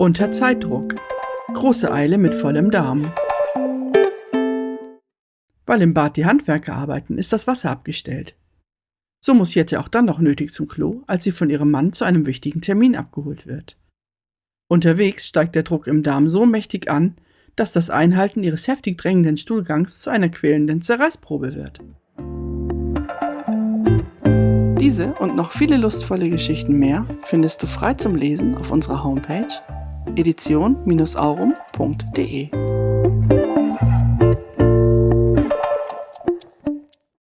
Unter Zeitdruck. Große Eile mit vollem Darm. Weil im Bad die Handwerker arbeiten, ist das Wasser abgestellt. So muss Jette auch dann noch nötig zum Klo, als sie von ihrem Mann zu einem wichtigen Termin abgeholt wird. Unterwegs steigt der Druck im Darm so mächtig an, dass das Einhalten ihres heftig drängenden Stuhlgangs zu einer quälenden Zerreißprobe wird. Diese und noch viele lustvolle Geschichten mehr findest du frei zum Lesen auf unserer Homepage edition-aurum.de.